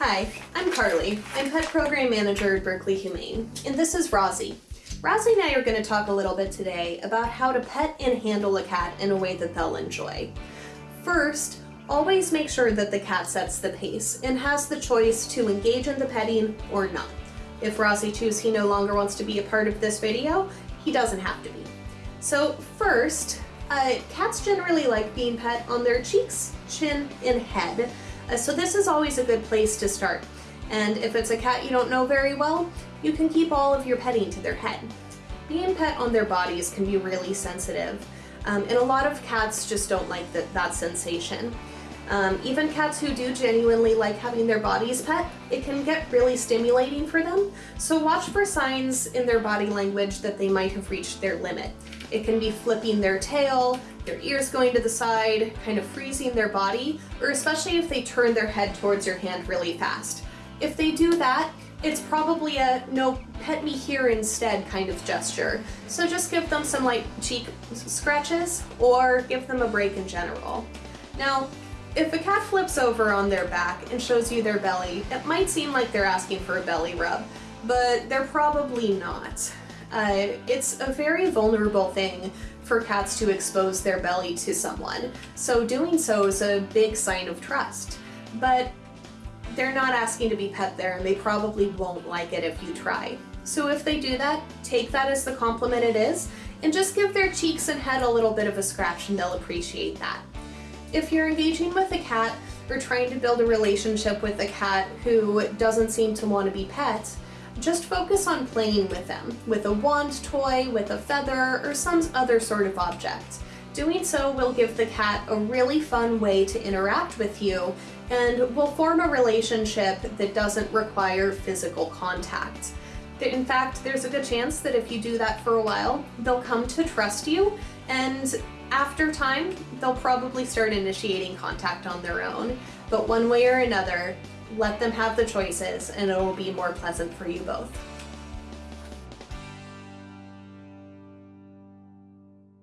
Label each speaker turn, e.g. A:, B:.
A: Hi, I'm Carly. I'm Pet Program Manager at Berkeley Humane, and this is Rosie. Rosie and I are going to talk a little bit today about how to pet and handle a cat in a way that they'll enjoy. First, always make sure that the cat sets the pace and has the choice to engage in the petting or not. If Rosie chooses he no longer wants to be a part of this video, he doesn't have to be. So first, uh, cats generally like being pet on their cheeks, chin, and head. Uh, so this is always a good place to start. And if it's a cat you don't know very well, you can keep all of your petting to their head. Being pet on their bodies can be really sensitive, um, and a lot of cats just don't like the, that sensation. Um, even cats who do genuinely like having their bodies pet, it can get really stimulating for them, so watch for signs in their body language that they might have reached their limit. It can be flipping their tail, their ears going to the side, kind of freezing their body, or especially if they turn their head towards your hand really fast. If they do that, it's probably a no, pet me here instead kind of gesture. So just give them some light cheek scratches or give them a break in general. Now, if a cat flips over on their back and shows you their belly, it might seem like they're asking for a belly rub, but they're probably not. Uh, it's a very vulnerable thing for cats to expose their belly to someone, so doing so is a big sign of trust. But they're not asking to be pet there and they probably won't like it if you try. So if they do that, take that as the compliment it is and just give their cheeks and head a little bit of a scratch and they'll appreciate that. If you're engaging with a cat or trying to build a relationship with a cat who doesn't seem to want to be pet, just focus on playing with them, with a wand toy, with a feather, or some other sort of object. Doing so will give the cat a really fun way to interact with you and will form a relationship that doesn't require physical contact. In fact, there's a good chance that if you do that for a while, they'll come to trust you and after time, they'll probably start initiating contact on their own. But one way or another, let them have the choices and it will be more pleasant for you both.